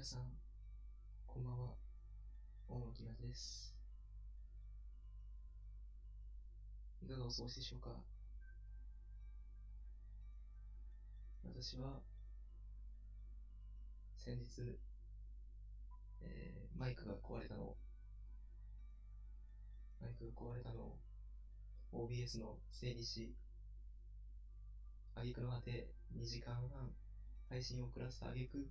皆さん、こんばんは。大野木です。いかがお過ごしでしょうか？私は、先日、えー、マイクが壊れたのを、マイクが壊れたのを、OBS の整理し、挙句の果て2時間半配信を遅らせた挙句、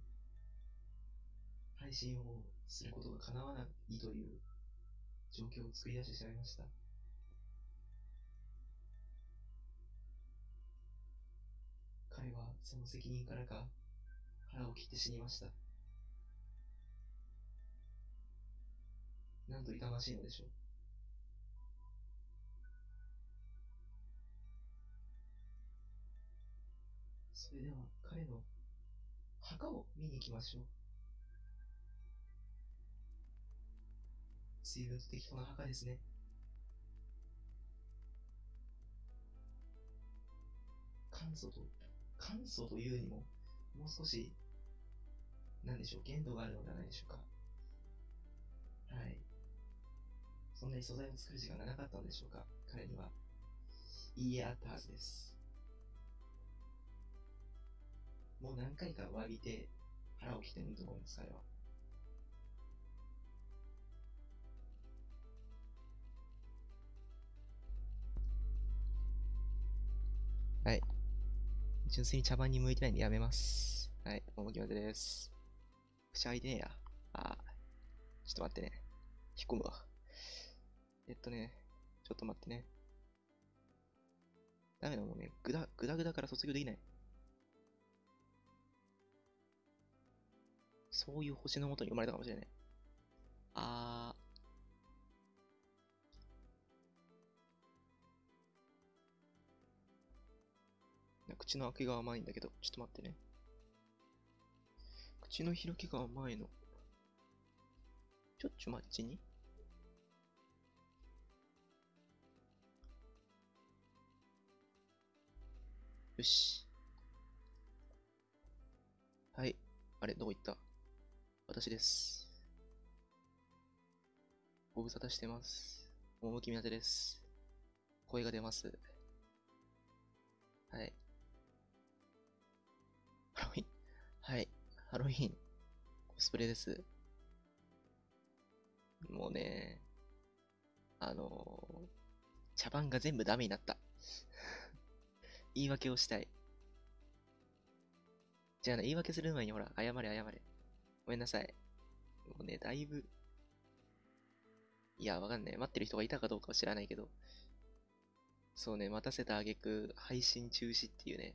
配信をすることが叶わないという状況を作り出してしまいました。彼はその責任からか腹を切って死にました。なんと痛ましいのでしょう。それでは彼の墓を見に行きましょう。随分と適当な墓ですね。簡素と、簡素というにも、もう少し、なんでしょう、限度があるのではないでしょうか。はい。そんなに素材を作る時間がなかったのでしょうか、彼には。いいえ、あったはずです。もう何回か詫びて腹を切ってもいいと思います、彼は。はい。純粋に茶番に向いてないんでやめます。はい、ももきまでです。口開いてねえや。あちょっと待ってね。引っ込むわ。えっとね、ちょっと待ってね。ダメだもんね。ぐだ、ぐだぐだから卒業できない。そういう星のもとに生まれたかもしれない。あー。口の開けが甘いんだけど、ちょっと待ってね。口の開きが甘いの。ちょっちょ待ちによし。はい。あれ、どこ行った？私です。ご無沙汰してます。趣み当てです。声が出ます。はい。はい。ハロウィン。コスプレです。もうね、あのー、茶番が全部ダメになった。言い訳をしたい。じゃあね、言い訳する前にほら、謝れ謝れ。ごめんなさい。もうね、だいぶ、いや、わかんない。待ってる人がいたかどうかは知らないけど、そうね、待たせた挙句、配信中止っていうね、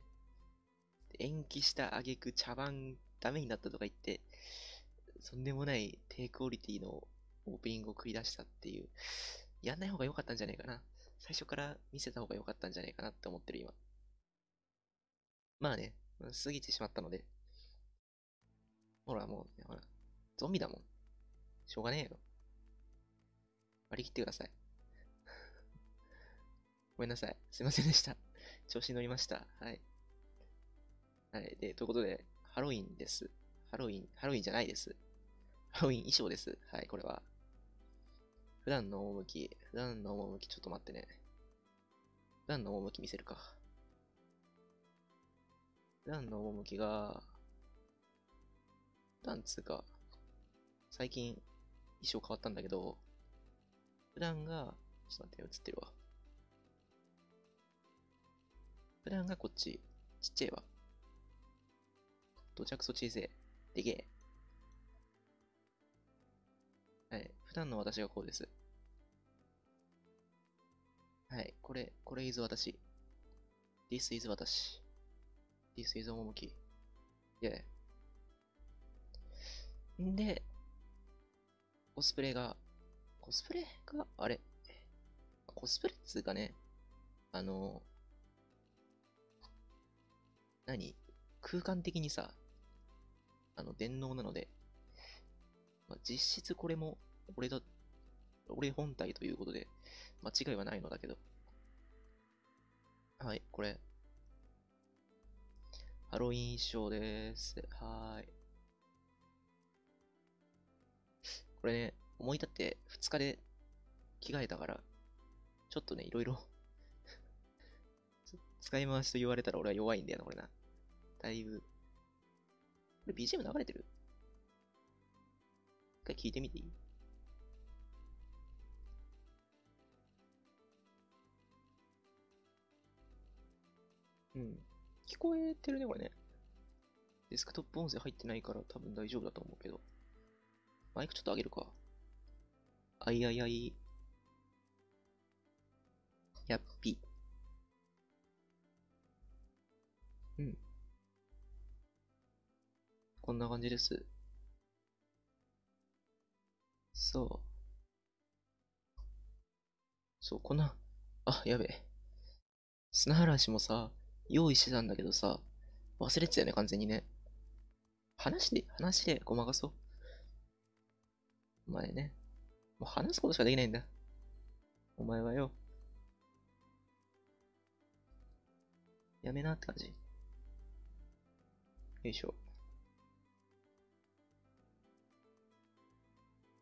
延期した挙句、茶番ダメになったとか言って、とんでもない低クオリティのオープニングを繰り出したっていう、やんない方が良かったんじゃないかな。最初から見せた方が良かったんじゃないかなって思ってる今。まあね、過ぎてしまったので、ほら、もう、ほら、ゾンビだもん。しょうがねえよ。割り切ってください。ごめんなさい。すいませんでした。調子に乗りました。はい。はい。で、ということで、ハロウィンです。ハロウィン、ハロウィンじゃないです。ハロウィン衣装です。はい、これは。普段の趣、普段の趣、ちょっと待ってね。普段の趣見せるか。普段の趣が、なんつうか、最近衣装変わったんだけど、普段が、ちょっと待って、映ってるわ。普段がこっち、ちっちゃいわ。到着素小せ。でけえ。はい。普段の私がこうです。はい。これ、これ is 私。This is 私。This is 趣。Yeah. んで、コスプレが、コスプレが、あれ、コスプレっつうかね、あの、何？空間的にさ、あの、電脳なので、まあ、実質これも、俺だ、俺本体ということで、間違いはないのだけど。はい、これ。ハロウィン衣装です。はーい。これね、思い立って2日で着替えたから、ちょっとね、いろいろ 使い回しと言われたら俺は弱いんだよな、これな。だいぶ。これ BGM 流れてる？一回聞いてみていい？うん。聞こえてるね、これね。デスクトップ音声入ってないから多分大丈夫だと思うけど。マイクちょっと上げるか。あいあいあい。やっぴ。こんな感じです。そう。そう、こんな、あ、やべえ。砂嵐もさ、用意してたんだけどさ、忘れてたよね、完全にね。話で、話でごまかそう。お前ね。もう話すことしかできないんだ。お前はよ。やめなって感じ。よいしょ。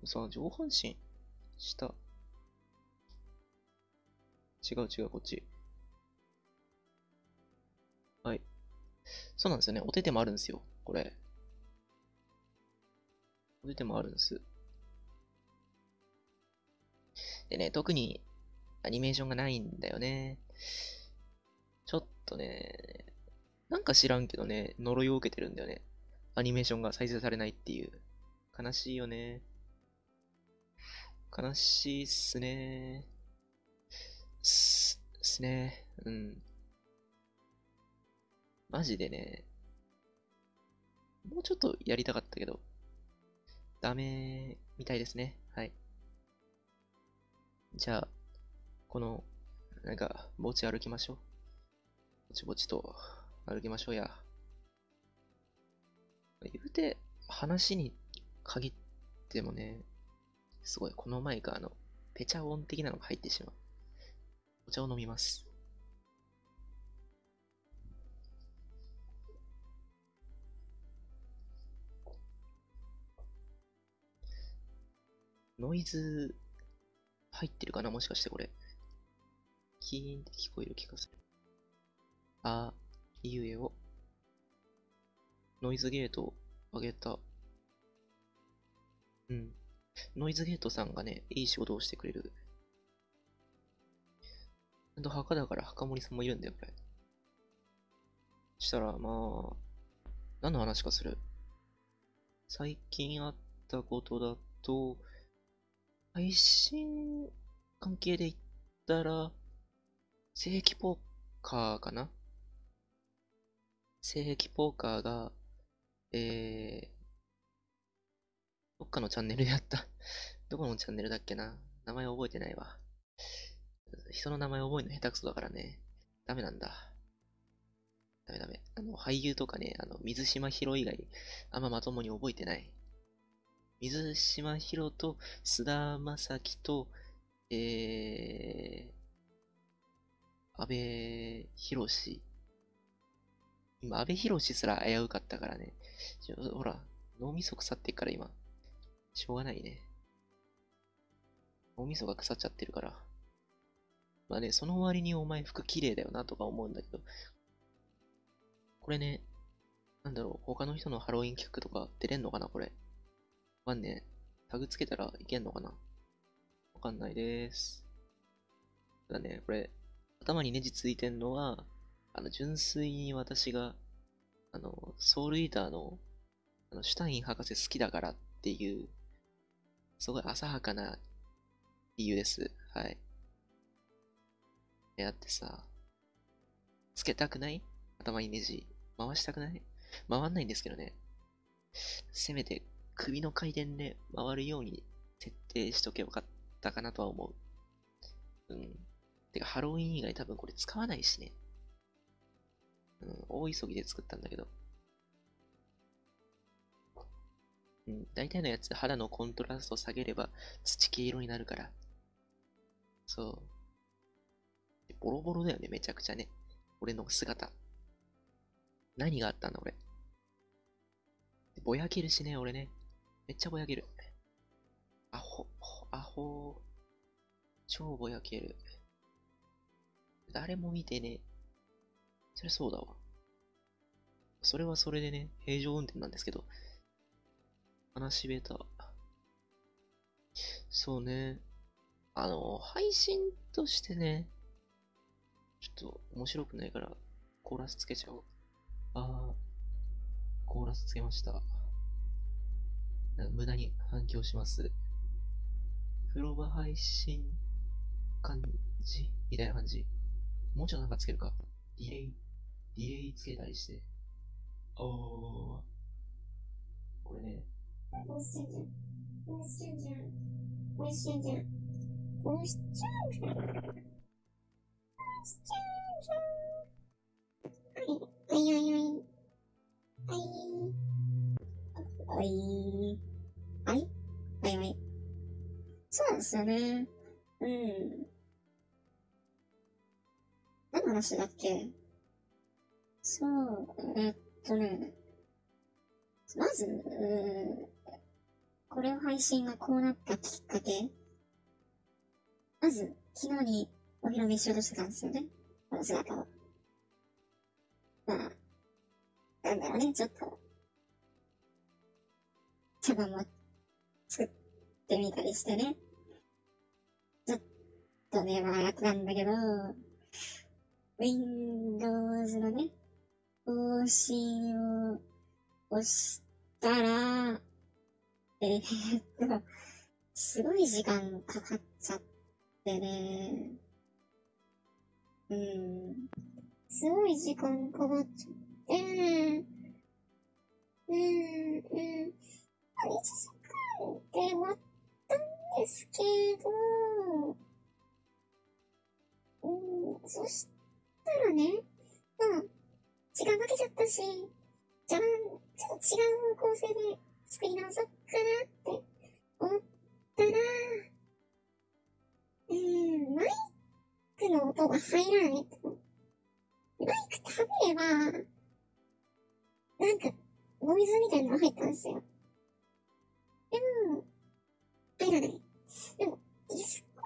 さ、上半身、下。違う違う、こっち。はい。そうなんですよね。お手手もあるんですよ。これ。お手手もあるんです。でね、特にアニメーションがないんだよね。ちょっとね、なんか知らんけどね、呪いを受けてるんだよね。アニメーションが再生されないっていう。悲しいよね。悲しいっすね。す、すね。うん。マジでね、もうちょっとやりたかったけど、ダメみたいですね。はい。じゃあ、この、なんか、ぼち歩きましょう。ぼちぼちと歩きましょうや。言うて、話に限ってもね、すごい、このマイクあの、ペチャ音的なのが入ってしまう。お茶を飲みます。ノイズ入ってるかな？もしかしてこれ。キーンって聞こえる気がする。あいうえを。ノイズゲートを上げた。うん。ノイズゲートさんがね、いい仕事をしてくれる。ちゃんと墓だから墓森さんもいるんだよ、これ。したら、まあ、何の話かする。最近あったことだと、配信関係で言ったら、正規ポーカーかな？正規ポーカーが、えー、どっかのチャンネルでやった。どこのチャンネルだっけな？名前覚えてないわ。人の名前覚えるの下手くそだからね。ダメなんだ。ダメダメ。あの、俳優とかね、あの、水島ヒロ以外、あんままともに覚えてない。水島ヒロと、菅田将暉と、えー、安倍博士。今、安倍博士すら危うかったからね。ほら、脳みそ腐ってっから今。しょうがないね。脳みそが腐っちゃってるから。まあね、その割にお前服綺麗だよなとか思うんだけど。これね、なんだろう、他の人のハロウィン企画とか出れんのかなこれ。わかんね。タグつけたらいけんのかなわかんないです。ただね、これ、頭にネジついてんのは、あの、純粋に私が、あの、ソウルイーターの、あの、シュタイン博士好きだからっていう、すごい浅はかな理由です。はい。え、だってさ、つけたくない？頭にネジ。回したくない？回んないんですけどね。せめて首の回転で回るように設定しとけばよかったかなとは思う。うん。てか、ハロウィン以外多分これ使わないしね。うん、大急ぎで作ったんだけど。うん、大体のやつ肌のコントラスト下げれば土系色になるから。そう。ボロボロだよね、めちゃくちゃね。俺の姿。何があったんだ、俺。ぼやけるしね、俺ね。めっちゃぼやける。ほう。超ぼやける。誰も見てね。そりゃそうだわ。それはそれでね、平常運転なんですけど。話ベタ。そうね。あの、配信としてね、ちょっと面白くないから、コーラスつけちゃおう。あー、コーラスつけました。無駄に反響します。風呂場配信感じ？みたいな感じ。もうちょっとなんかつけるか。ディレイ、ディレイつけたりして。おー。これね、押しちゃうじゃん。押しちゃうじゃん。押しちゃうじゃん。押しちゃうじゃん。押しちゃうじゃん。はい、はい、はい、はい。はい。はい。はい。はい、はい。そうですよね。うん。何の話だっけそう、えっとね。まず、うーこれを配信がこうなったきっかけ？まず、昨日にお披露目しようとしてたんですよね。この姿を。まあ、なんだろうね、ちょっと、茶番も作ってみたりしてね。ちょっとね、まあ楽なんだけど、Windows のね、更新を押したら、えー、っと、すごい時間かかっちゃってね。うん。すごい時間かかっちゃって、うん、うん。1時間で終わったんですけど、うん、そしたらね、まあ、時間かけちゃったし、じゃあ、ちょっと違う方向性で作り直そうかなって思ったら、うん、マイクの音が入らないと。マイク食べれば、なんか、ノイズみたいなのが入ったんですよ。でも、入らない。でも、ディスコ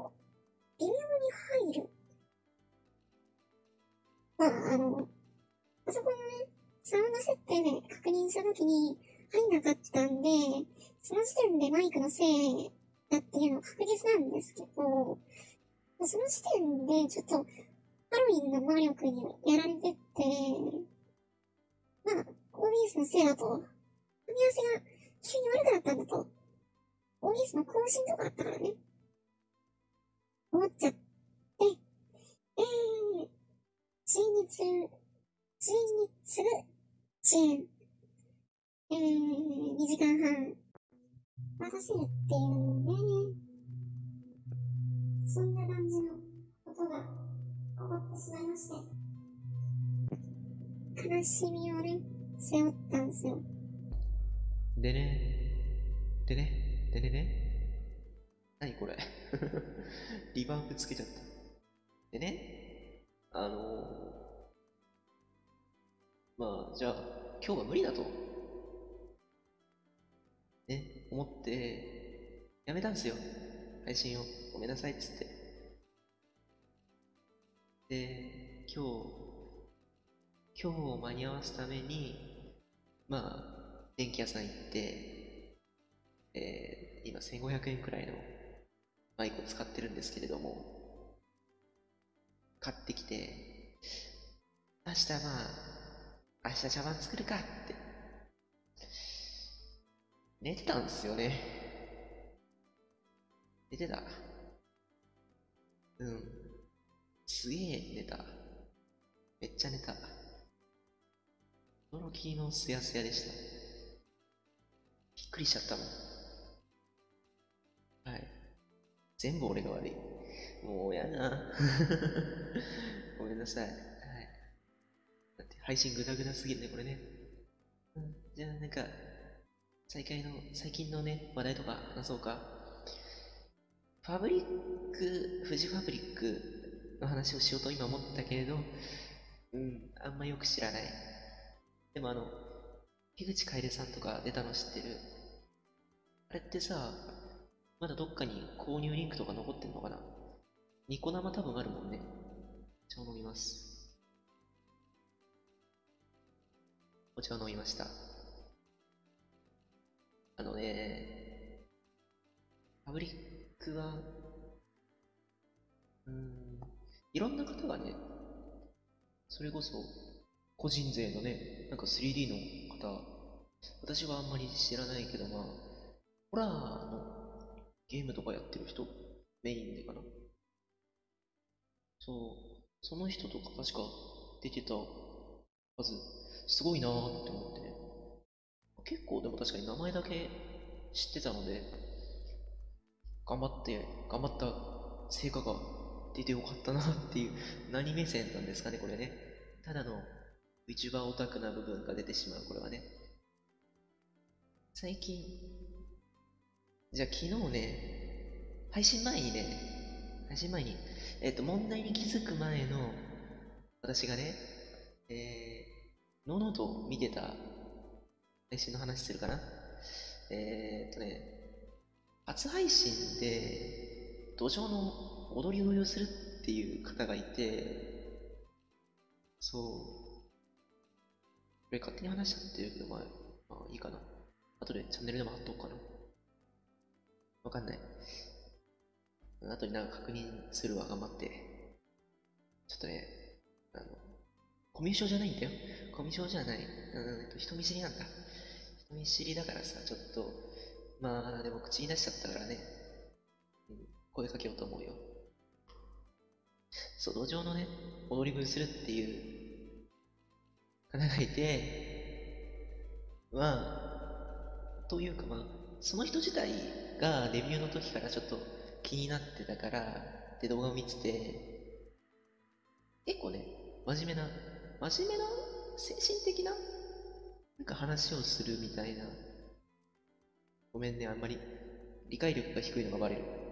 ード、微妙に入る。まあ、あの、パソコンのね、サウンド設定で確認したときに入んなかったんで、その時点でマイクのせいだっていうのは確実なんですけど、その時点でちょっとハロウィンの能力にやられてって、まあ、OBS のせいだと、組み合わせが急に悪くなったんだと、OBS の更新とかあったからね、思っちゃって、えー、陳日、陳日すぐ遅延、えー、2時間半、待たせるっていうね、そんな感じのことが起こってしまいまして、悲しみをね、背負ったんですよ。でね、でね、でね。ね。何これ。リバーブつけちゃった。でね、あのー、まあ、じゃあ、今日は無理だと。ね、思って、やめたんですよ。配信を。ごめんなさいっつって。で、今日、今日を間に合わすために、まあ、電気屋さん行って、えー、今1500円くらいのマイクを使ってるんですけれども、買ってきて、明日まあ、明日茶碗作るかって、寝てたんですよね。寝てた。うん。すげえ寝た。めっちゃ寝た。驚きのすやすやでした。びっくりしちゃったもん。はい。全部俺が悪い。もうやな。ごめんなさい。配信グダグダすぎるね、これね。うん、じゃあなんか、最近の、最近のね、話題とか話そうか。ファブリック、富士ファブリックの話をしようと今思ったけれど、うん、あんまよく知らない。でもあの、樋口楓さんとか出たの知ってるあれってさ、まだどっかに購入リンクとか残ってんのかな？ニコ生多分あるもんね。お茶を飲みます。お茶を飲みました。あのね、パブリックは、うん、いろんな方がね、それこそ、個人税のね、なんか 3D の方、私はあんまり知らないけど、まあ、ホラーのゲームとかやってる人、メインでかな。そう、その人とか確か出てたはず、すごいなーって思ってね。結構でも確かに名前だけ知ってたので、頑張って、頑張った成果が出てよかったなっていう、何目線なんですかね、これね。ただの VTuber オタクな部分が出てしまう、これはね。最近、じゃあ昨日ね、配信前にね、配信前に、えっ、と、問題に気づく前の、私がね、えー、のうのと見てた配信の話するかな？えー、っとね、初配信で、土壌の踊り踊りをするっていう方がいて、そう。これ勝手に話しちゃってるけど、まあ、まあいいかな。後でチャンネルでも貼っとこうかな。わかんない。後になんか確認するわ、頑張って。ちょっとね、コミュ障じゃないんだよ。コミュ障じゃない。うん、人見知りなんだ。人見知りだからさ、ちょっと、まあ、でも口に出しちゃったからね。うん、声かけようと思うよ。そう、土壌のね、踊り食いするっていう方がいて、まあ、というかまあ、その人自体がデビューの時からちょっと気になってたから、で動画を見てて、結構ね、真面目な、真面目な、精神的な、なんか話をするみたいな。ごめんね、あんまり理解力が低いのがバレる。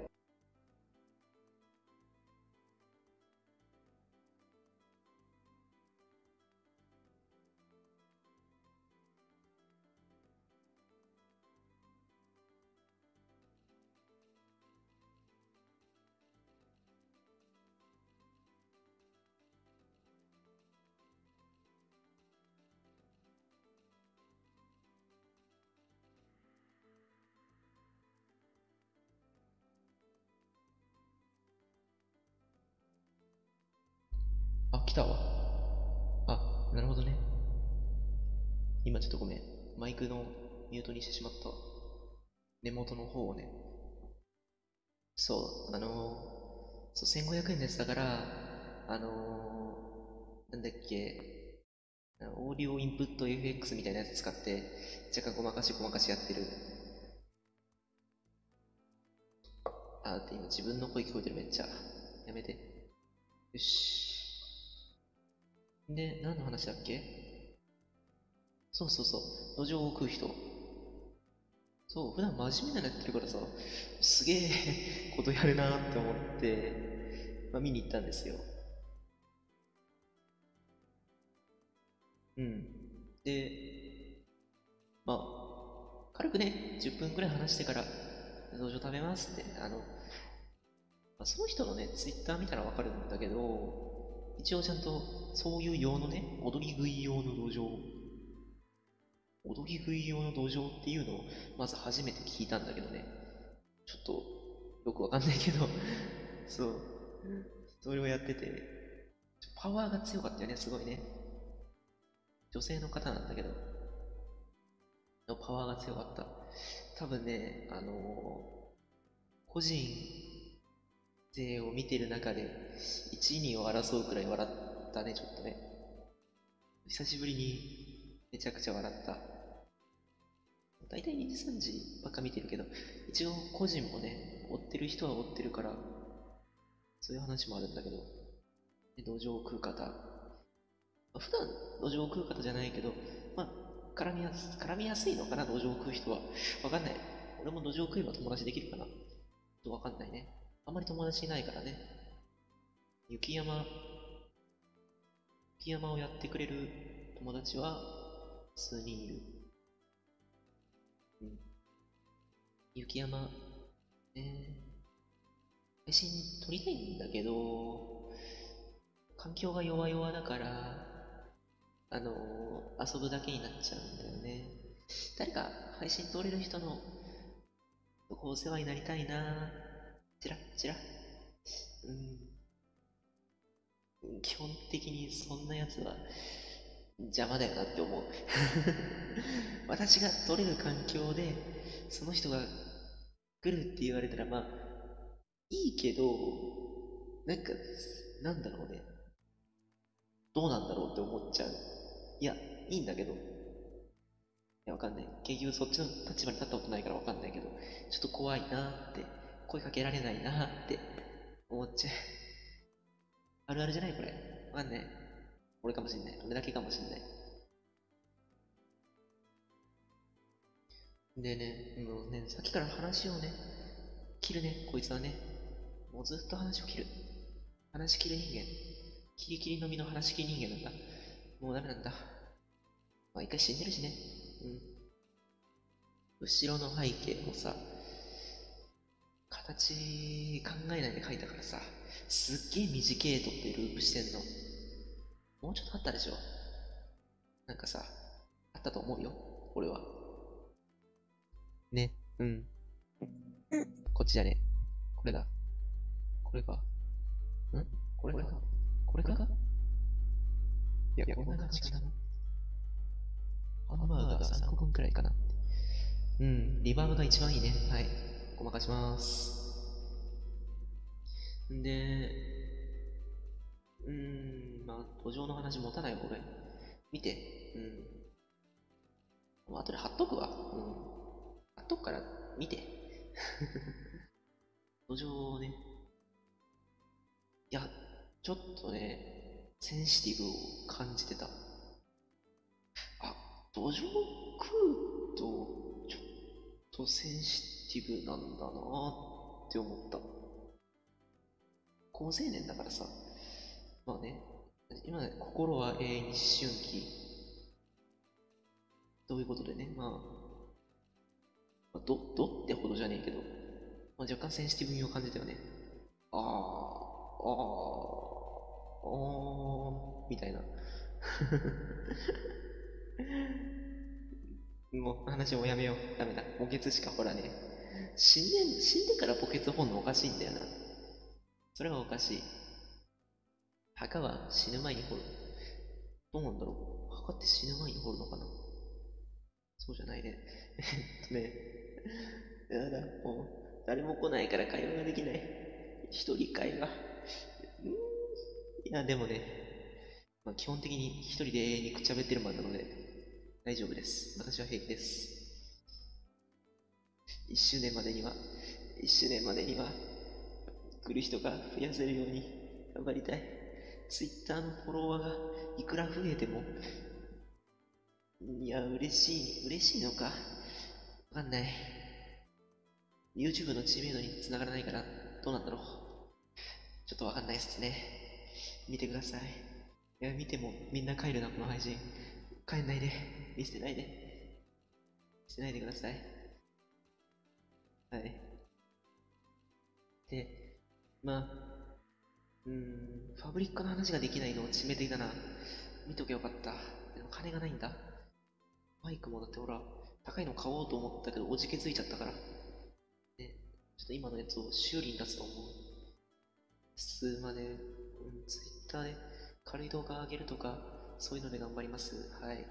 来たわ。あ、なるほどね。今ちょっとごめん。マイクのミュートにしてしまった。根元の方をね。そう、あのー、そう、1500円です。だから、あのー、なんだっけ、オーディオインプット FX みたいなやつ使って、若干ごまかしごまかしやってる。あ、だっ今自分の声聞こえてるめっちゃ。やめて。よし。で、何の話だっけ？そうそうそう。土壌を食う人。そう、普段真面目なのやってるからさ、すげえ ことやるなって思って、まあ、見に行ったんですよ。うん。で、まあ、軽くね、10分くらい話してから、土壌食べますって、あの、まあ、その人のね、ツイッター見たらわかるんだけど、一応ちゃんとそういう用のね、踊り食い用の土壌、踊り食い用の土壌っていうのをまず初めて聞いたんだけどね、ちょっとよくわかんないけど、そう、それをやってて、パワーが強かったよね、すごいね。女性の方なんだけど、のパワーが強かった。多分ね、あのー個人勢を見てる中で、1、2を争うくらい笑ったね、ちょっとね。久しぶりにめちゃくちゃ笑った。だいたい2時3時ばっか見てるけど、一応個人もね、追ってる人は追ってるから、そういう話もあるんだけど、で土壌を食う方。普段土壌を食う方じゃないけど、まあ、絡みやす絡みやすいのかな、土壌を食う人は。わかんない。俺も土壌を食えば友達できるかな。ちょっとわかんないね。あんまり友達いないからね。雪山、雪山をやってくれる友達は数人いる。うん。雪山、ね、配信撮りたいんだけど、環境が弱々だから、あの遊ぶだけになっちゃうんだよね。誰か配信撮れる人のお世話になりたいなチラッチラうん。基本的にそんなやつは邪魔だよなって思う。私が撮れる環境で、その人が来るって言われたら、まあ、いいけど、なんか、なんだろうね。どうなんだろうって思っちゃう。いや、いいんだけど。いや、わかんない。結局そっちの立場に立ったことないからわかんないけど、ちょっと怖いなーって、声かけられないなって思っちゃう。あるあるじゃないこれ。わかんない。俺かもしんない。俺だけかもしんない。でね、もうね、さっきから話をね、切るね、こいつはね。もうずっと話を切る。話し切る人間。キリキリの実の話し切り人間なんだ。もうダメなんだ。まあ一回死んでるしね。うん。後ろの背景もさ、形考えないで描いたからさ、すっげえ短いとってループしてんの。もうちょっとあったでしょなんかさ、あったと思うよ、俺は。ね、うん。こっちじゃねえ。これだ。これか。ん？これか？これか？いや、こんな感じかな。ハンバーガー3個分くらいかな。うん、リバーブが一番いいね。はい。ごまかします。んで、うん、まあ、土壌の話持たないよ、これ。見て。うん。もう後で貼っとくわ。うん。貼っとくから、見て。土壌ね。いや、ちょっとね、センシティブを感じてた。あ、土壌食うと、ちょっとセンシティブなんだなって思った。高青年だからさ、まあね、今ね、心は永遠に思春期。ということでね、まあ、まあど、どってほどじゃねえけど、まあ、若干センシティブ味を感じたよね。あー、あー、あー、みたいな。もう話もやめよう。ダメだ。墓穴しかほらね。死んで、死んでから墓穴掘んのおかしいんだよな。それはおかしい。墓は死ぬ前に掘る。どうなんだろう。墓って死ぬ前に掘るのかなそうじゃないね。えっとね。やだ、もう、誰も来ないから会話ができない。一人会話。いや、でもね、まあ、基本的に一人で永遠にくちゃべってるマンなので、大丈夫です。私は平気です。一周年までには、一周年までには、来る人が増やせるように頑張りたい。Twitter のフォロワーがいくら増えても、いや、嬉しい、嬉しいのかわかんない。YouTube の知名度に繋がらないから、どうなんだろう。ちょっとわかんないっすね。見てください。いや、見てもみんな帰るな、この配信。帰んないで。見捨てないで。捨てないでください。はい。で、まあ、うーん、ファブリックの話ができないのを致命的だな。見とけよかった。でも金がないんだ。マイクもだってほら、高いの買おうと思ったけど、おじけついちゃったから。ね、ちょっと今のやつを修理に出すと思う。数まで、うん、ツイッターで軽い動画上げるとか、そういうので頑張ります。はい。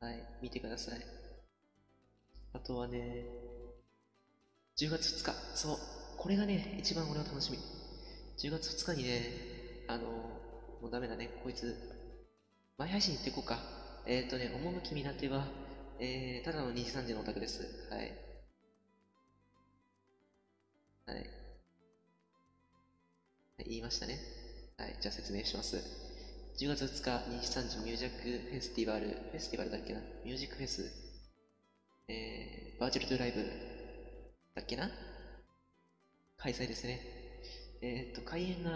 はい、見てください。あとはね、10月2日、そう、これがね、一番俺は楽しみ。10月2日にね、あの、もうダメだね、こいつ、前配信行ってこうか。えっ、ー、とね、趣見立ては、えー、ただの2時3時のオタクです。はい。はい。はい、言いましたね。はい、じゃあ説明します。10月2日、2時3時ミュージックフェスティバル、フェスティバルだっけな？ミュージックフェス、えー、バーチャルトゥライブだっけな？開催ですね。えっ、と、開演が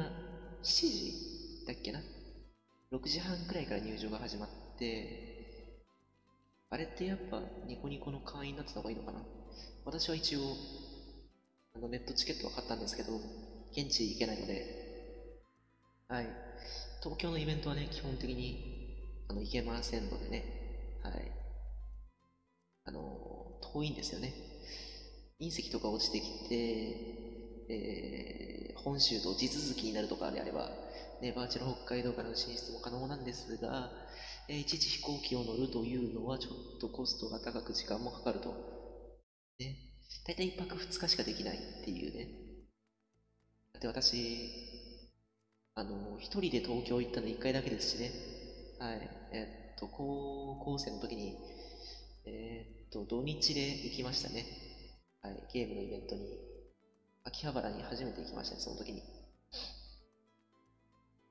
7時だっけな ?6 時半くらいから入場が始まって、あれってやっぱニコニコの会員になってた方がいいのかな？私は一応、あのネットチケットは買ったんですけど、現地行けないので、はい。東京のイベントはね、基本的にあの行けませんのでね、はい。あの、遠いんですよね。隕石とか落ちてきて、えー、本州と地続きになるとかであれば、ね、バーチャル北海道からの進出も可能なんですが、えー、一時飛行機を乗るというのはちょっとコストが高く時間もかかると。ね。だいたい1泊2日しかできないっていうね。だって私、あの、一人で東京行ったの1回だけですしね。はい。えっと、高校生の時に、えー、と、土日で行きましたね。はい。ゲームのイベントに、秋葉原に初めて行きましたね、その時に。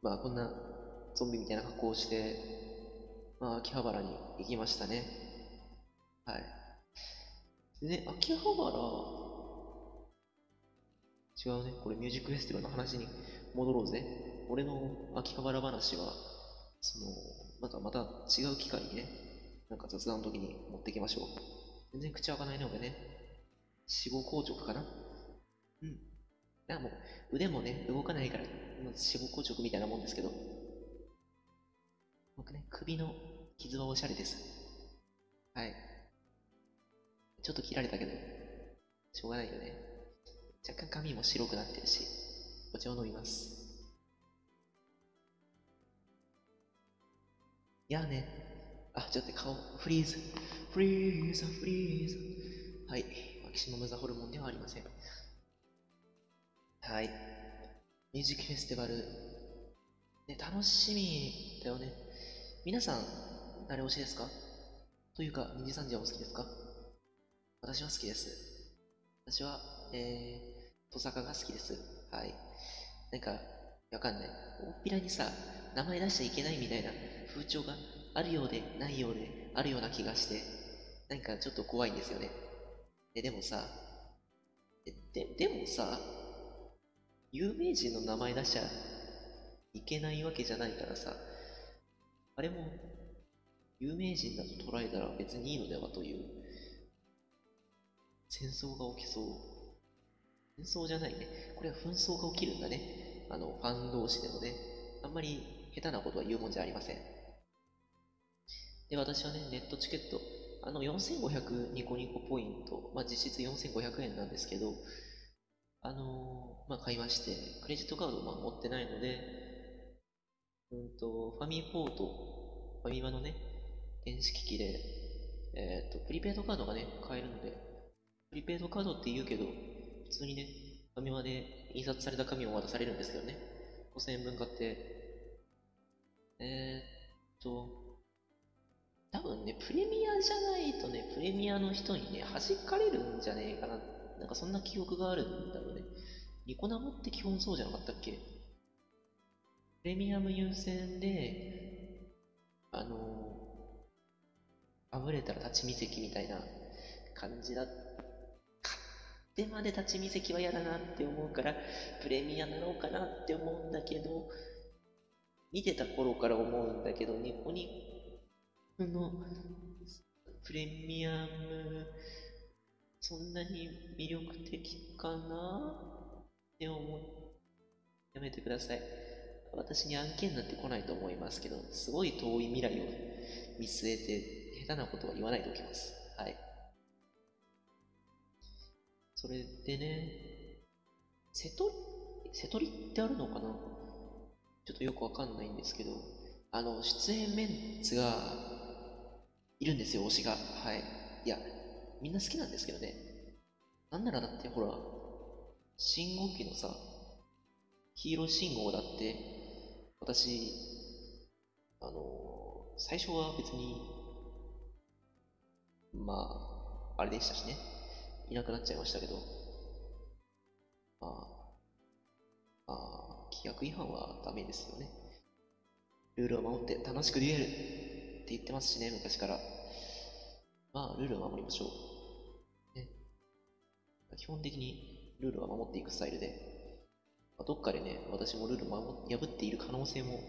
まあ、こんなゾンビみたいな格好をして、まあ、秋葉原に行きましたね。はい。でね、秋葉原、違うね。これミュージックフェスティバルの話に戻ろうぜ。俺の秋葉原話は、その、なんかまた違う機会にね、なんか雑談の時に持ってきましょう。全然口開かないね、俺ね。死後硬直かな？うん。だからもう、腕もね、動かないから、死後硬直みたいなもんですけど。僕ね、首の傷はおしゃれです。はい。ちょっと切られたけど、しょうがないよね。若干髪も白くなってるし、お茶を飲みます。いやね。あ、ちょっと顔、フリーズ。フリーズ、フリーズ。はい。マキシマムザホルモンではありません。はい。ミュージックフェスティバル。ね、楽しみだよね。皆さん、誰推しですか？というか、二次三次はお好きですか？私は好きです。私は、えー、トサカが好きです。はい。なんか、わかんない。大っぴらにさ、名前出しちゃいけないみたいな風潮があるようでないようであるような気がして、なんかちょっと怖いんですよね。え、でもさ、え、で、でもさ、有名人の名前出しちゃいけないわけじゃないからさ、あれも有名人だと捉えたら別にいいのではという戦争が起きそう。戦争じゃないね。これは紛争が起きるんだね。あの、ファン同士でもね。あんまり下手なことは言うもんじゃありません。で、私はね、ネットチケット、あの、4500ニコニコポイント、まあ、実質4500円なんですけど、あのー、まあ、買いまして、クレジットカードをまあ持ってないので、うんと、ファミポート、ファミマのね、電子機器で、えっ、と、プリペイドカードがね、買えるので、プリペイドカードって言うけど、普通にね、ファミマで印刷された紙を渡されるんですけどね。5000円分買って、えー、っと、多分ね、プレミアじゃないとね、プレミアの人にね、弾かれるんじゃねえかな。なんかそんな記憶があるんだろうね。ニコ生って基本そうじゃなかったっけ？プレミアム優先で、あのあぶれたら立ち見席みたいな感じだったでまで立ち見席は嫌だなって思うから、プレミアなのかなって思うんだけど、見てた頃から思うんだけど、ニコニのプレミアム、そんなに魅力的かな？って思う。やめてください。私に案件なんて来ないと思いますけど、すごい遠い未来を見据えて、下手なことは言わないでおきます。はい。それでね、瀬戸瀬戸りってあるのかな？ちょっとよくわかんないんですけど、あの、出演メンツがいるんですよ、推しが。はい。いや、みんな好きなんですけどね。なんならだってほら、信号機のさ、黄色信号だって、私、あの最初は別に、まあ、あれでしたしね。いなくなっちゃいましたけど、まあ、まあ、規約違反はダメですよね。ルールを守って楽しくデュエルって言ってますしね、昔から。まあ、ルールを守りましょう。ね。基本的にルールは守っていくスタイルで、まあ、どっかでね、私もルールを破っている可能性も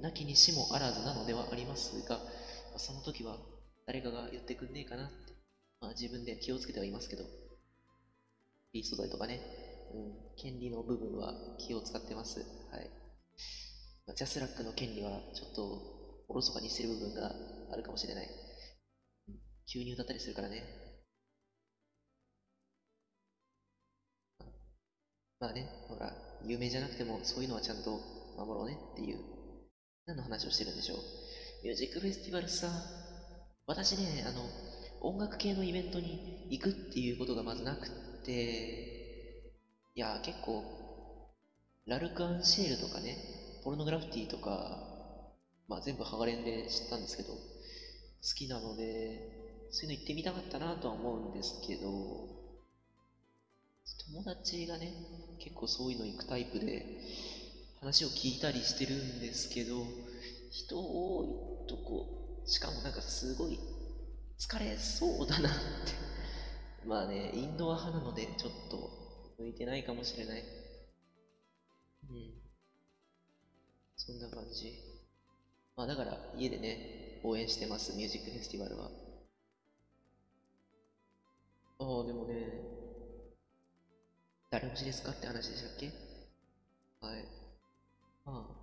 なきにしもあらずなのではありますが、まあ、その時は誰かが言ってくんねえかなって、まあ自分で気をつけてはいますけど、フリー素材とかね、うん、権利の部分は気を使ってます。はい。まジャスラックの権利はちょっとおろそかにしてる部分があるかもしれない。急に歌ったりするからね。まあね、ほら、有名じゃなくてもそういうのはちゃんと守ろうねっていう、何の話をしてるんでしょう。ミュージックフェスティバルさ、私ね、あの、音楽系のイベントに行くっていうことがまずなくって、いや、結構、ラルク・アンシェールとかね、ポルノグラフィティとか、まあ全部ハガレンで知ったんですけど、好きなので、そういうの行ってみたかったなとは思うんですけど、友達がね、結構そういうの行くタイプで、話を聞いたりしてるんですけど、人多いとこ、しかもなんかすごい疲れそうだなって。まあね、インドア派なので、ちょっと向いてないかもしれない。うん。そんな感じ。まあだから、家でね、応援してます、ミュージックフェスティバルは。ああ、でもね、誰推しですかって話でしたっけ？はい。まあ、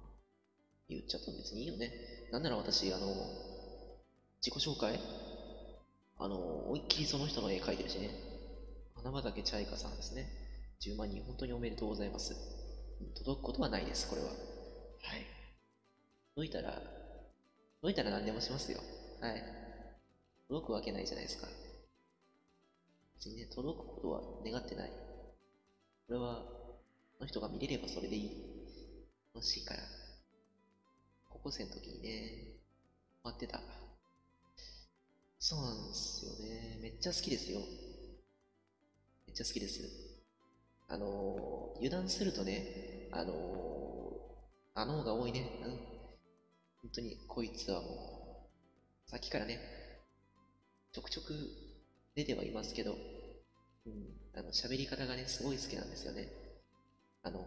言っちゃったら別にいいよね。なんなら私、あの、自己紹介？あの、思いっきりその人の絵描いてるしね。花畑チャイカさんですね。10万人、本当におめでとうございます。届くことはないです、これは。はい。届いたら、届いたら何でもしますよ。はい。届くわけないじゃないですか。別にね、届くことは願ってない。これは、その人が見れればそれでいい。楽しいから。高校生の時にね、待ってた。そうなんですよね。めっちゃ好きですよ。めっちゃ好きです。あのー、油断するとね、あのー、あの方が多いね。うん。本当に、こいつはもう、さっきからね、ちょくちょく出てはいますけど、うん、あの、喋り方がね、すごい好きなんですよね。あの、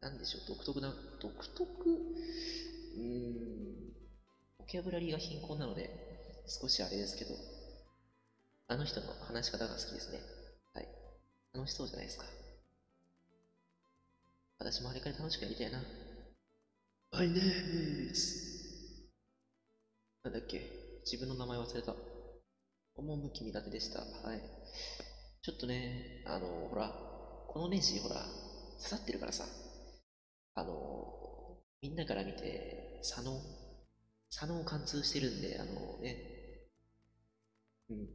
なんでしょう、独特な、独特、うーん、ボキャブラリーが貧困なので、少しあれですけど、あの人の話し方が好きですね。はい。楽しそうじゃないですか。私もあれから楽しくやりたいな。My name is なんだっけ？自分の名前忘れた。趣苦手でした。はい。ちょっとね、あの、ほら、このネジ、ほら、刺さってるからさ、あの、みんなから見て、左脳、左脳を貫通してるんで、あのね、うん。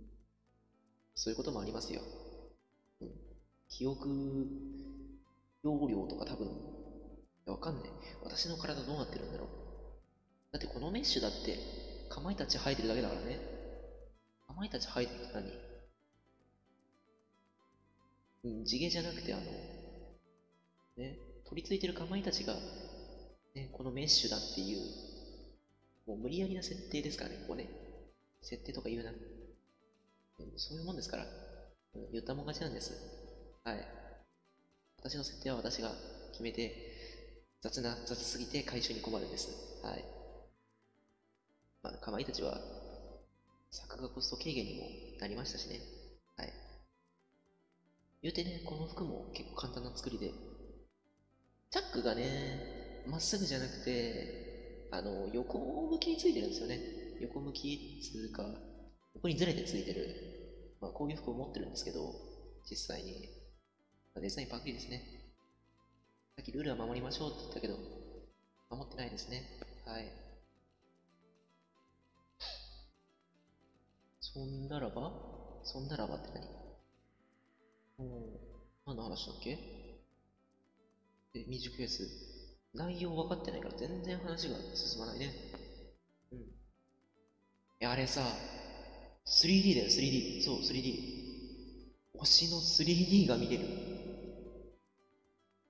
そういうこともありますよ。うん。記憶、容量とか多分、やわかんない。私の体どうなってるんだろう。だってこのメッシュだって、かまいたち生えてるだけだからね。かまいたち生えてるって何？うん、地毛じゃなくて、あの、ね、取り付いてるかまいたちが、ね、このメッシュだっていう、もう無理やりな設定ですからね、ここね。設定とか言うな。そういうもんですから。言ったもん勝ちなんです。はい。私の設定は私が決めて、雑な、雑すぎて回収に困るんです。はい。まあ、かまいたちは、作画コスト軽減にもなりましたしね。はい。言うてね、この服も結構簡単な作りで、チャックがね、まっすぐじゃなくて、あの、横向きについてるんですよね。横向きっつうか、横にずれてついてる。まあ、こういう服を持ってるんですけど、実際に。デザインパクリですね。さっきルールは守りましょうって言ったけど、守ってないですね。はい。そんならば？そんならばって何？うん。何の話だっけ？え、ミュージックフェス。内容分かってないから全然話が進まないね。うん。いや、あれさ、3D だよ、3D。そう、3D。推しの 3D が見れる。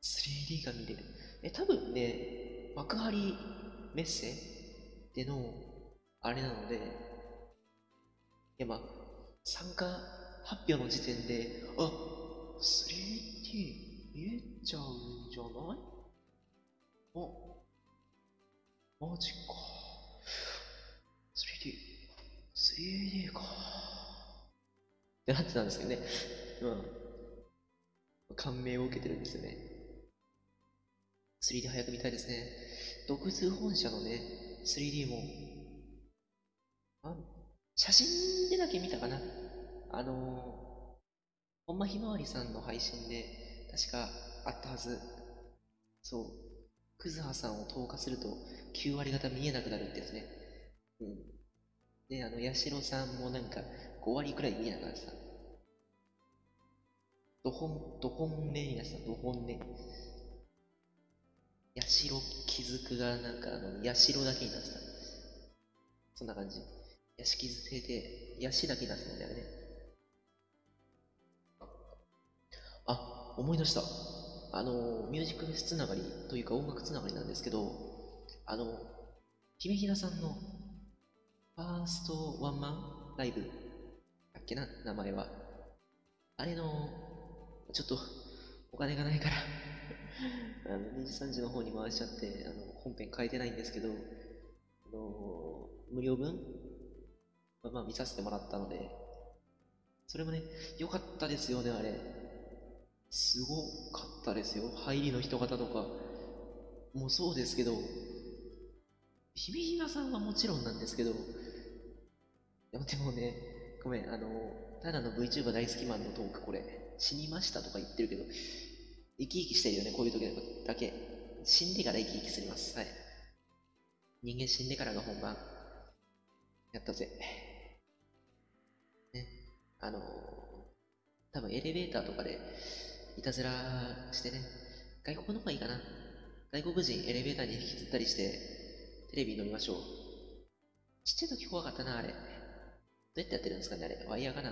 3D が見れる。え、多分ね、幕張メッセでの、あれなので、いや、まあ、参加発表の時点で、あ、3D 見えちゃうんじゃない？あ、マジか。3D、3D か。ってなってたんですけどね。うん。感銘を受けてるんですよね。3D 早く見たいですね。独通本社のね、3D も、あ写真でだけ見たかな。あのー、ほんまひまわりさんの配信で、確かあったはず。そう。クズハさんを投下すると9割方見えなくなるってやつね。うん。で、あの、ヤシロさんもなんか5割くらい見えなくなってた。どほん、どほんねやつだ、どほんね。ヤシロ気づくがなんかあの、ヤシロだけになってた。そんな感じ。ヤシ傷ついて、ヤシだけになってたんだよね。あ、思い出した。あの、ミュージックフェスつながりというか音楽つながりなんですけど、あの、姫ひなさんのファーストワンマンライブだっけな、名前は。あれの、ちょっとお金がないからあの、2時3時の方に回しちゃって、あの、本編変えてないんですけど、あの、無料分？まあ見させてもらったので、それもね、良かったですよね、あれ。すごかったですよ。入りの人方とか。もうそうですけど、ひびひなさんはもちろんなんですけど、でもでもね、ごめん、あの、ただの VTuber 大好きマンのトークこれ、死にましたとか言ってるけど、生き生きしてるよね、こういう時だけ。死んでから生き生きすります。はい。人間死んでからが本番。やったぜ。ね。あの多分エレベーターとかで、いたずらしてね、外国の方がいいかな。外国人エレベーターに引きずったりして、テレビに乗りましょう。ちっちゃい時怖かったな、あれ。どうやってやってるんですかね、あれ。ワイヤーかな。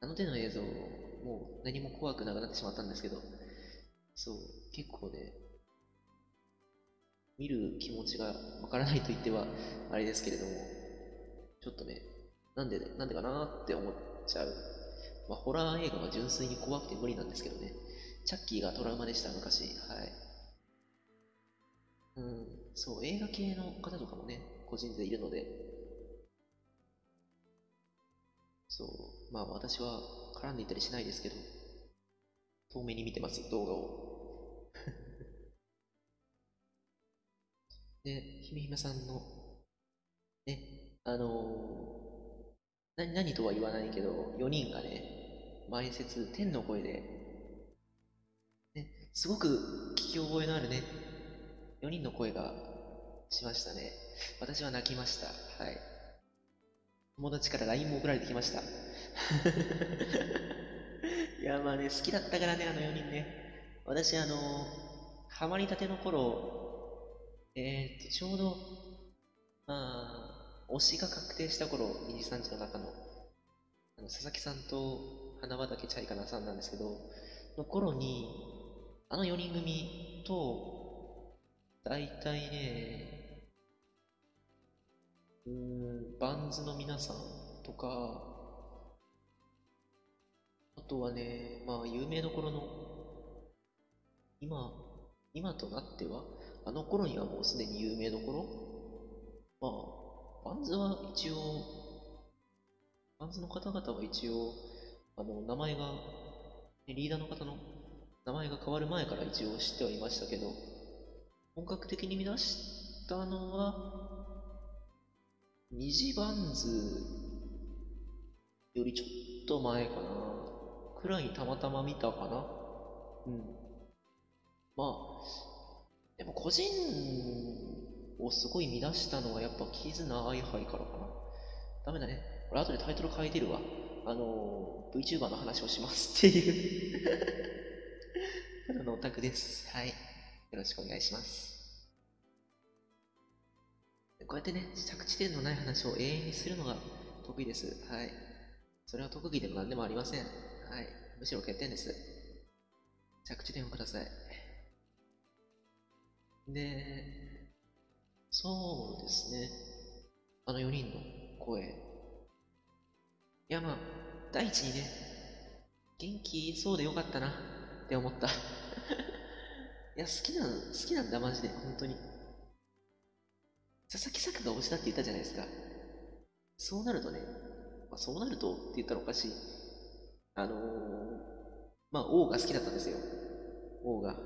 あの手の映像、もう何も怖くなくなってしまったんですけど、そう、結構ね、見る気持ちがわからないと言ってはあれですけれども、ちょっとね、なんで、なんでかなって思っちゃうまあ、ホラー映画は純粋に怖くて無理なんですけどね。チャッキーがトラウマでした、昔。はい。うん、そう、映画系の方とかもね、個人でいるので、そう、まあ私は絡んでいたりしないですけど、遠目に見てます、動画を。で、ひめひめさんの、ね、あのー、な、何とは言わないけど、4人がね、前説、天の声で、ね、すごく聞き覚えのあるね、4人の声がしましたね。私は泣きました。はい。友達から LINE も送られてきました。いや、まあね、好きだったからね、あの4人ね。私、あの、ハマりたての頃、えー、っと、ちょうど、まあ、推しが確定した頃、2時3時の中の、あの佐々木さんと花畑チャイカナさんなんですけど、の頃に、あの4人組と、大体ね、うん、バンズの皆さんとか、あとはね、まあ、有名どころの、今、今となっては、あの頃にはもうすでに有名どころまあ、バンズは一応、バンズの方々は一応、あの、名前が、リーダーの方の名前が変わる前から一応知ってはいましたけど、本格的に見出したのは、二次バンズよりちょっと前かな。くらいたまたま見たかな。うん。まあ、でも個人をすごい見出したのはやっぱキズナアイハイからかな。ダメだね。俺後でタイトル変えてるわ。あの、VTuber の話をしますっていう ただのオタクです。はい。よろしくお願いします。こうやってね、着地点のない話を永遠にするのが得意です。はい。それは特技でも何でもありません。はい。むしろ欠点です。着地点をください。で、そうですね。あの4人の声。いやまあ、第一にね、元気そうでよかったなって思った。いや、好きな、好きなんだ、マジで、本当に。佐々木作が推しだって言ったじゃないですか。そうなるとね、まあ、そうなるとって言ったらおかしい。あのー、まあ、王が好きだったんですよ。王が。は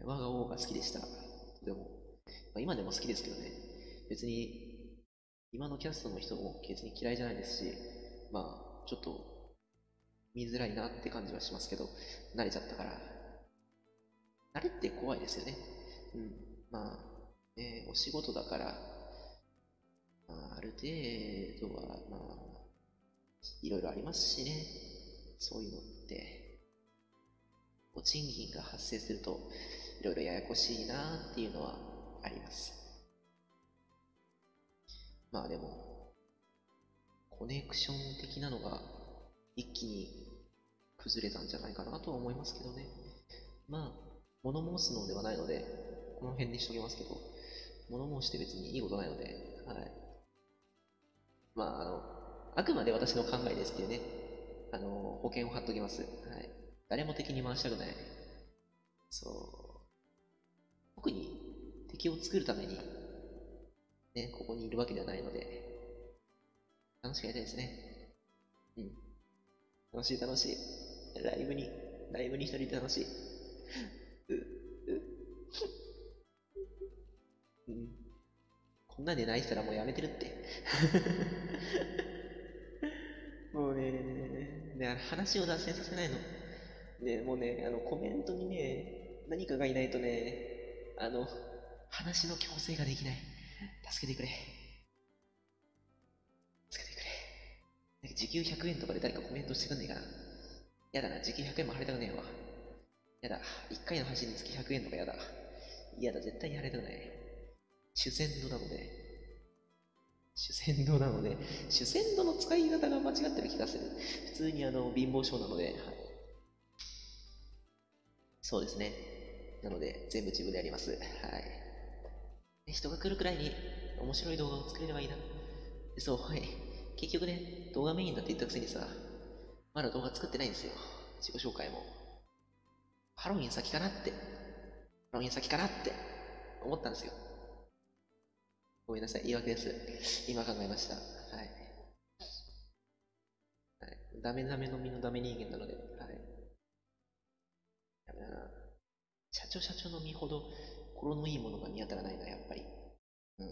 い、我が王が好きでした。でも、まあ、今でも好きですけどね。別に、今のキャストの人も別に嫌いじゃないですし、まあ、ちょっと、見づらいなって感じはしますけど、慣れちゃったから。慣れって怖いですよね。うん。まあ、ね、お仕事だから、まあ、ある程度は、まあ、いろいろありますしね。そういうのって。お賃金が発生すると、いろいろややこしいなっていうのはあります。まあでも、コネクション的なのが一気に崩れたんじゃないかなとは思いますけどね。まあ、物申すのではないので、この辺にしときますけど、物申して別にいいことないので、はい。まあ、あの、あくまで私の考えですっていうね、あの、保険を貼っときます。はい。誰も敵に回したくない。そう。特に敵を作るために、ね、ここにいるわけではないので、楽しくやりたいですね。うん。楽しい楽しい。ライブに、ライブに一人で楽しい。うううん。こんなんで泣いてたらもうやめてるって。もうね、ね、話を脱線させないの。ね、もうね、あの、コメントにね、何かがいないとね、あの、話の強制ができない。助けてくれ。助けてくれ。なんか時給100円とかで誰かコメントしてくんないかな。やだな、時給100円も払いたくねえわ。やだ、1回の配信につき100円とかやだ。嫌だ、絶対に払いたくない。主戦度なので、主戦度なので、主戦度の使い方が間違ってる気がする。普通にあの、貧乏症なので、はい。そうですね。なので、全部自分でやります。はい。人が来るくらいに面白い動画を作れればいいな。そう、はい。結局ね、動画メインだって言ったくせにさ、まだ動画作ってないんですよ。自己紹介も。ハロウィン先かなって、ハロウィン先かなって思ったんですよ。ごめんなさい、言い訳です。今考えました。はい。はい、ダメダメの身のダメ人間なので、はい。やめだな。社長社長の身ほど心のいいものが見当たらないな、やっぱり。うん。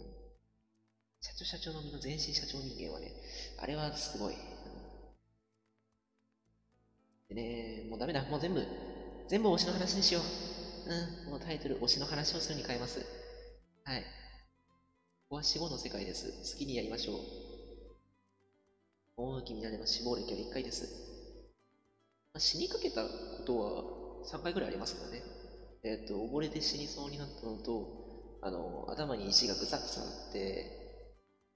社長社長の身の全身社長人間はね、あれはすごい。でね、もうダメだ、もう全部、全部推しの話にしよう。うん、もうタイトル、推しの話をするに変えます。はい。ここは死後の世界です。好きにやりましょう。大きになれば死亡歴は1回です。まあ、死にかけたことは3回ぐらいありますからね。えっ、ー、と、溺れて死にそうになったのと、あの、頭に石がぐさぐさあって、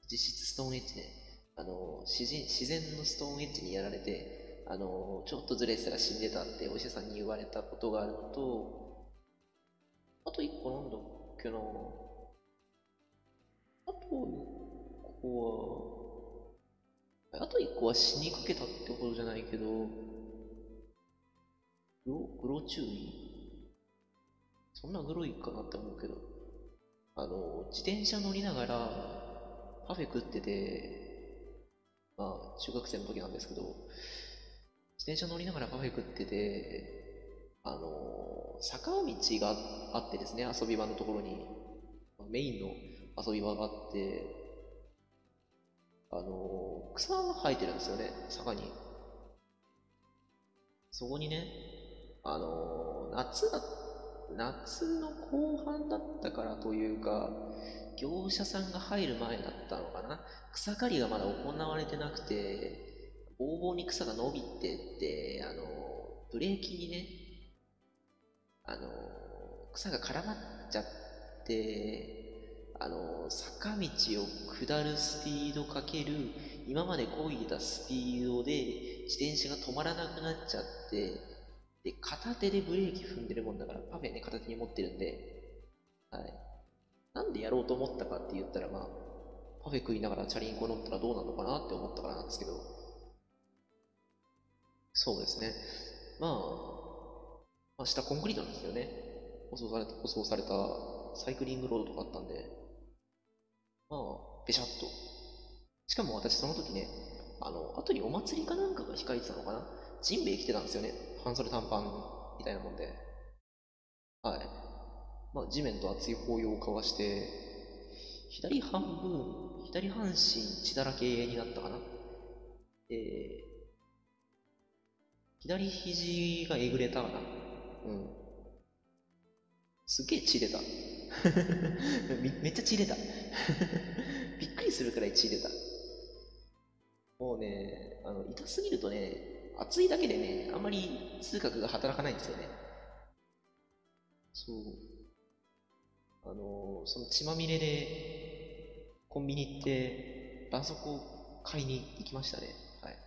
実質ストーンエッジね、あの、自然自然のストーンエッジにやられて、あの、ちょっとずれてたら死んでたってお医者さんに言われたことがあるのと、あと一個なんだっけなあと一個は、あと一個は死にかけたってことじゃないけど、グロ、グロ注意？そんなグロいかなって思うけど、あの、自転車乗りながらパフェ食ってて、まあ、中学生の時なんですけど、自転車乗りながらカフェ食ってて、あの、坂道があってですね、遊び場のところに、メインの遊び場があって、あの、草が生えてるんですよね、坂に。そこにね、あの、夏だ、夏の後半だったからというか、業者さんが入る前だったのかな草刈りがまだ行われてなくて、ぼうぼうに草が伸びてって、あの、ブレーキにね、あの、草が絡まっちゃって、あの、坂道を下るスピードかける、今まで漕いだスピードで自転車が止まらなくなっちゃって、で、片手でブレーキ踏んでるもんだから、パフェね、片手に持ってるんで、はい。なんでやろうと思ったかって言ったら、まあ、パフェ食いながらチャリンコ乗ったらどうなのかなって思ったからなんですけど、そうですね。まあ、まあ、下コンクリートなんですよね。舗装された、舗装されたサイクリングロードとかあったんで、まあ、べしゃっと。しかも私その時ね、あの、後にお祭りかなんかが控えてたのかな？ジンベエ着てたんですよね。半袖短パンみたいなもんで。はい。まあ、地面と熱い抱擁を交わして、左半分、左半身血だらけになったかな。で、左肘がえぐれたかな。うん。すげえ血出た。めめっちゃ血出た。びっくりするくらい血出た。もうね、あの、痛すぎるとね、熱いだけでね、あんまり痛覚が働かないんですよね。そう。あの、その血まみれで、コンビニ行って、絆創膏買いに行きましたね。はい。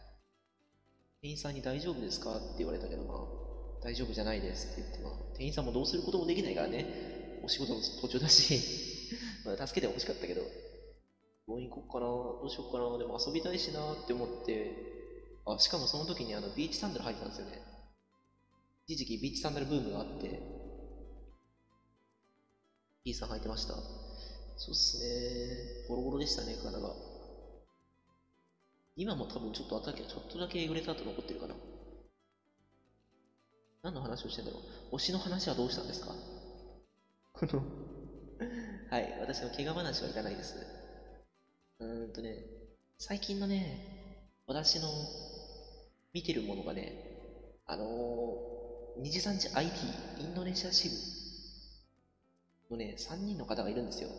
店員さんに大丈夫ですか？って言われたけど、まあ、大丈夫じゃないですって言って、まあ、店員さんもどうすることもできないからね、お仕事の途中だし、まあ、助けてほしかったけど、病院行こうかな、どうしようかな、でも遊びたいしなって思って、あ、しかもその時にあのビーチサンダル履いてたんですよね。一時期ビーチサンダルブームがあって、P さん履いてました。そうっすね。ボロボロでしたね、体が。今も多分ちょっとあったけ？ちょっとだけえぐれた後残ってるかな。何の話をしてんだろう？推しの話はどうしたんですか？このはい、私の怪我話はいらないです。うーんとね、最近のね、私の見てるものがね、あのー、二次三次 IT、インドネシア支部のね、3人の方がいるんですよ。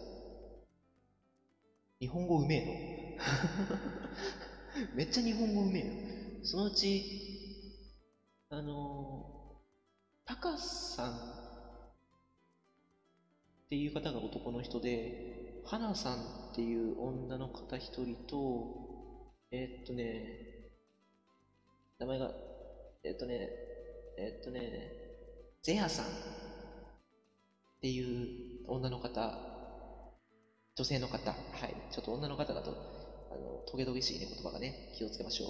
日本語うめえの。めっちゃ日本語うめえよ。そのうち、あのー、タカさんっていう方が男の人で、花さんっていう女の方一人と、えーっとね、名前が、えーっとね、えーっとね、ゼヤさんっていう女の方、女性の方、はい、ちょっと女の方だと、あの、トゲトゲしいね、言葉がね、気をつけましょう。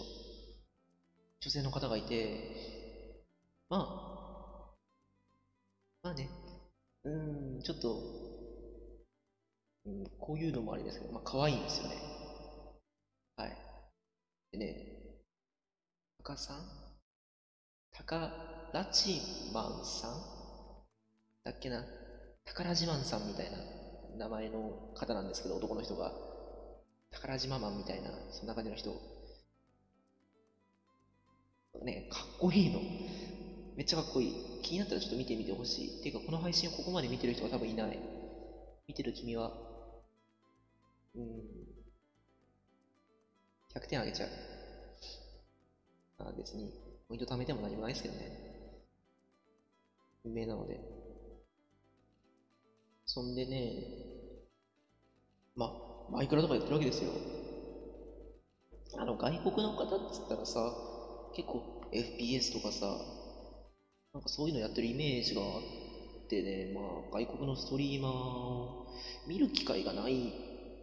女性の方がいて、まあ、まあね、うん、ちょっと、うん、こういうのもあれですけど、まあ、可愛いんですよね。はい。でね、タカさん？タカラチマンさん？だっけな？宝島マンさんみたいな名前の方なんですけど、男の人が。宝島マンみたいな、そんな感じの人。ね、かっこいいの。めっちゃかっこいい。気になったらちょっと見てみてほしい。ていうか、この配信をここまで見てる人が多分いない。見てる君は、うん、100点あげちゃう。あ別に、ポイント貯めても何もないですけどね。有名なので。そんでね、ま、マイクラとかやってるわけですよ。あの、外国の方っつったらさ、結構 FPS とかさ、なんかそういうのやってるイメージがあってね、まあ、外国のストリーマーを見る機会がない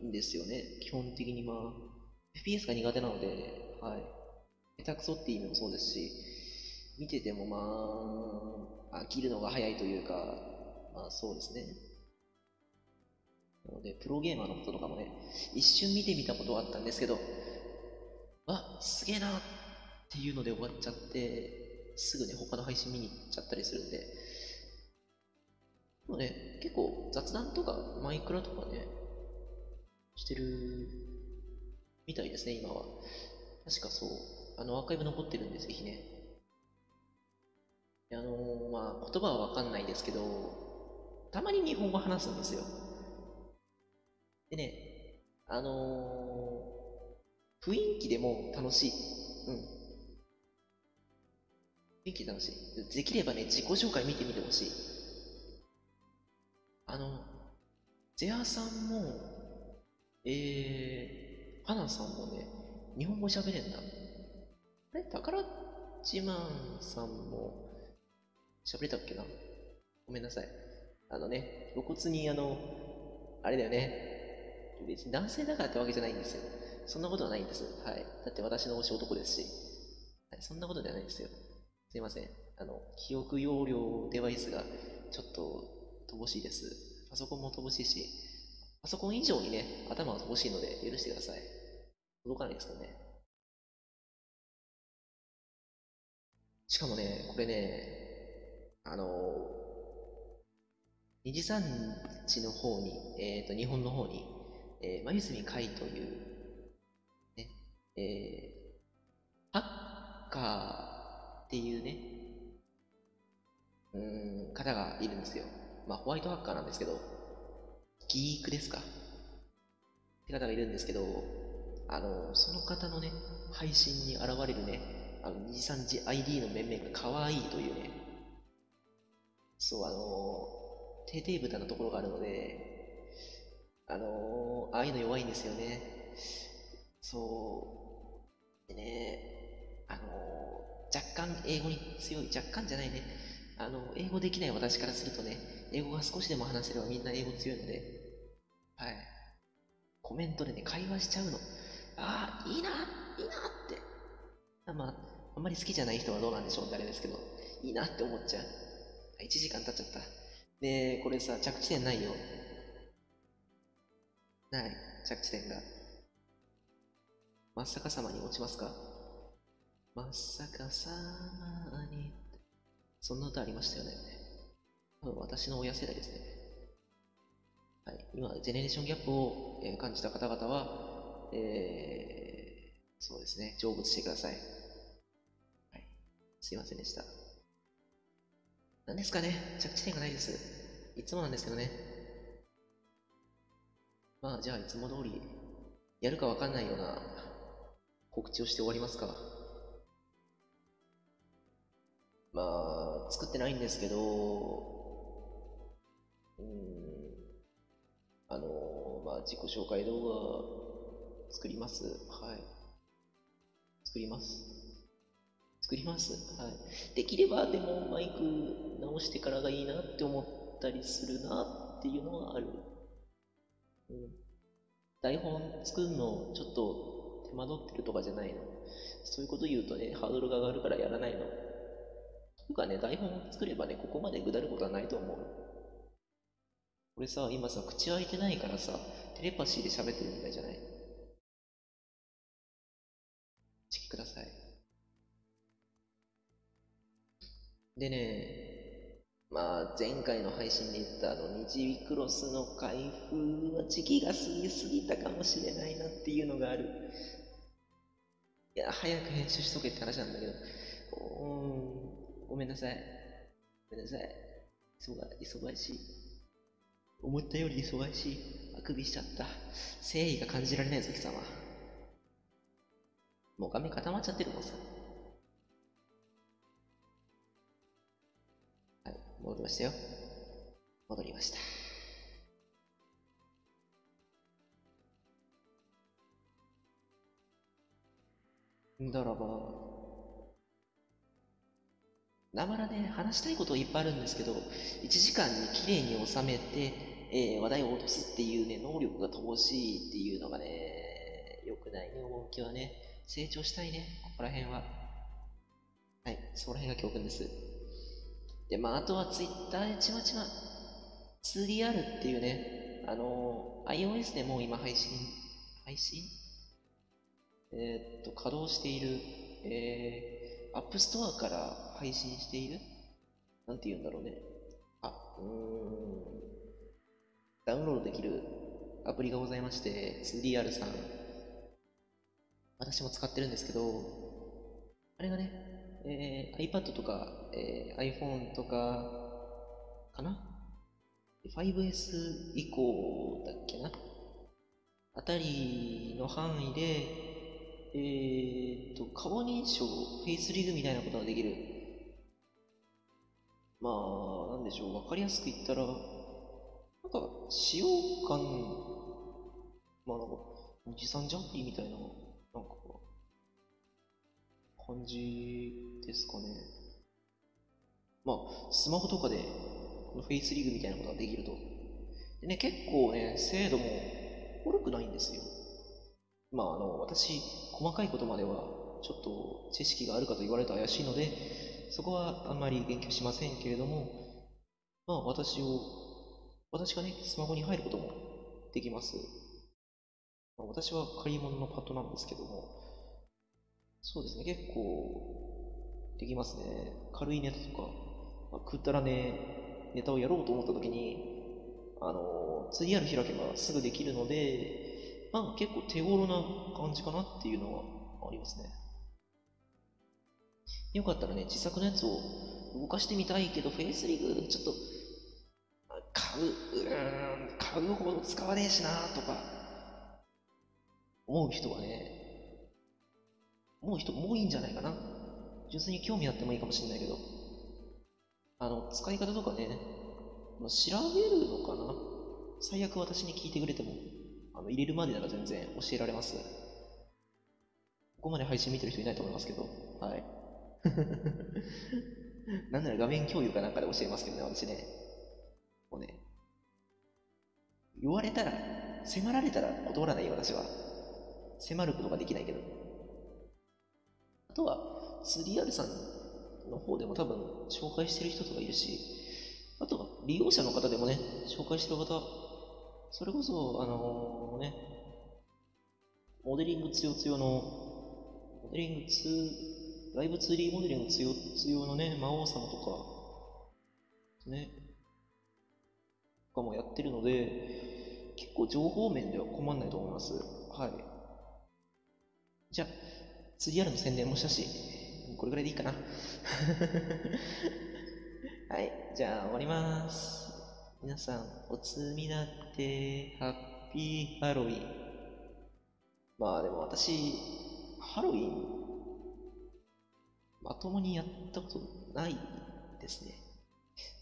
んですよね。基本的にまあ、FPS が苦手なので、はい。下手くそっていう意味もそうですし、見ててもまあ、飽きるのが早いというか、まあそうですね。なので、プロゲーマーのこととかもね、一瞬見てみたことはあったんですけど、あ、すげえなっていうので終わっちゃって、すぐね、他の配信見に行っちゃったりするんで、でもね、結構雑談とかマイクラとかね、してるみたいですね、今は。確かそう。あの、アーカイブ残ってるんで、ぜひね。あのー、まあ、言葉はわかんないですけど、たまに日本語話すんですよ。でね、あのー、雰囲気でも楽しい。うん。雰囲気で楽しい。できればね、自己紹介見てみてほしい。あの、ゼアさんも、えー、花さんもね、日本語喋れんだ。あれ？宝自慢さんも喋れたっけな？ごめんなさい。あのね、露骨にあの、あれだよね。別に男性だからってわけじゃないんですよ。そんなことはないんです。はい。だって私の推し男ですし。はい、そんなことではないんですよ。すいません。あの、記憶容量デバイスがちょっと乏しいです。パソコンも乏しいし、パソコン以上にね、頭が乏しいので許してください。届かないですかね。しかもね、これね、あの二次三地の方に、えっ、と、日本の方に、えー、眉住海という、ね、えー、ハッカーっていうね、うん、方がいるんですよ。まあ、ホワイトハッカーなんですけど、ギークですかって方がいるんですけど、あの、その方のね、配信に現れるね、あの、二次三次 ID の面々が可愛いというね、そう、あの、定定豚のところがあるので、あのああいうの弱いんですよね。そう。でね、あの若干英語に強い、若干じゃないね。あの、英語できない私からするとね、英語が少しでも話せればみんな英語強いので、はい。コメントでね、会話しちゃうの。ああ、いいな、いいなって。まあ、あんまり好きじゃない人はどうなんでしょうってあれですけど、いいなって思っちゃう。1時間経っちゃった。で、これさ、着地点ないよ。ない、着地点が。真っ逆さまに落ちますか？真っ逆さまに。そんな歌ありましたよね。多分私の親世代ですね。はい。今、ジェネレーションギャップを、えー感じた方々は、えー、そうですね、成仏してください。はい。すいませんでした。何ですかね着地点がないです。いつもなんですけどね。まあ、じゃあ、いつも通り、やるかわかんないような告知をして終わりますか。まあ、作ってないんですけど、うん、あの、まあ、自己紹介動画、作ります。はい。作ります。作ります。はい。できれば、でも、マイク直してからがいいなって思ったりするなっていうのはある。うん。台本作るの、ちょっと手間取ってるとかじゃないの。そういうこと言うとね、ハードルが上がるからやらないの。とかね、台本を作ればね、ここまでぐだることはないと思う。俺さ、今さ、口開いてないからさ、テレパシーで喋ってるみたいじゃない？チキください。でね、まあ、前回の配信で言ったあの、日クロスの開封は時期が過ぎすぎたかもしれないなっていうのがある。いや、早く編集しとけって話なんだけど、うーん、ごめんなさい。ごめんなさい。忙しい。思ったより忙しい。あくびしちゃった。誠意が感じられないぞ、貴様。もう画面固まっちゃってるもんさ。はい、戻りましたよ。戻りました。だらば、なまらね、話したいこといっぱいあるんですけど、1時間に綺麗に収めて、えー話題を落とすっていうね、能力が乏しいっていうのがね、良くないね、趣はね。成長したいね、ここら辺は。はい、そこら辺が教訓です。で、まあ、あとは Twitter でちまちま 2DR っていうね、あの iOS でもう今配信、配信？えーっと、稼働している、えー、App Store から配信している？なんて言うんだろうね。あ、うーん。ダウンロードできるアプリがございまして、2DR さん。私も使ってるんですけど、あれがね、えー iPad とか、えー iPhone とか、かな ?5S 以降だっけな？あたりの範囲で、えーっと、顔認証、フェイスリグみたいなことができる。まあ、なんでしょう、わかりやすく言ったら、なんか、使用感、まあなんか、持参ジャンピーみたいな、なんか、感じですかね。まあ、スマホとかで、このフェイスリグみたいなことができると。でね、結構ね、精度も悪くないんですよ。まあ、あの、私、細かいことまでは、ちょっと知識があるかと言われると怪しいので、そこはあんまり言及しませんけれども、まあ、私を、私がね、スマホに入ることもできます。ま、私は借り物のパッドなんですけども、そうですね、結構、できますね。軽いネタとか、まあ、くったらね、ネタをやろうと思った時に、あの、2R 開けばすぐできるので、まあ結構手頃な感じかなっていうのはありますね。よかったらね、自作のやつを動かしてみたいけど、フェイスリグちょっと、買う、うーん、買うほど使わねえしなとか、思う人はね、思う人も多いんじゃないかな。純粋に興味あってもいいかもしれないけど、あの、使い方とかね、調べるのかな最悪私に聞いてくれても、あの、入れるまでなら全然教えられます。ここまで配信見てる人いないと思いますけど、はい。なんなら画面共有かなんかで教えますけどね、私ね。もうね、言われたら、迫られたら断らないよ、私は。迫ることができないけど。あとは、3R さんの方でも多分紹介してる人とかいるし、あとは利用者の方でもね、紹介してる方、それこそ、あのー、ね、モデリング強強の、モデリング2、ライブ 2D モデリング強強のね、魔王様とか、ね、とかもやってるので、結構情報面では困んないと思います。はい。じゃあ、3R の宣伝もしたし、これぐらいでいいかな。はい、じゃあ終わります。皆さん、おつみなって、ハッピーハロウィン。まあでも私、ハロウィン、まともにやったことないですね。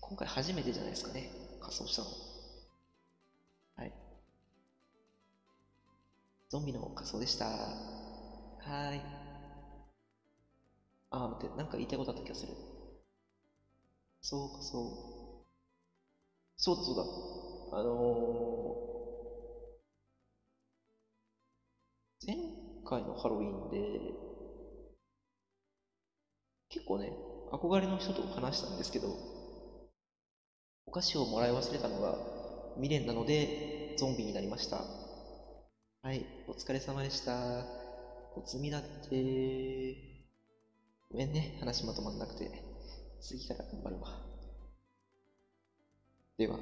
今回初めてじゃないですかね。仮装したの。はい。ゾンビの仮装でした。はい。あ、待って、なんか言いたいことあった気がする。そうか、そう。そうだ、そうだ。あのー、前回のハロウィンで、結構ね、憧れの人と話したんですけど、お菓子をもらい忘れたのが未練なので、ゾンビになりました。はい、お疲れ様でした。おつみだって。ごめんね、話まとまんなくて。次から頑張るわ。では。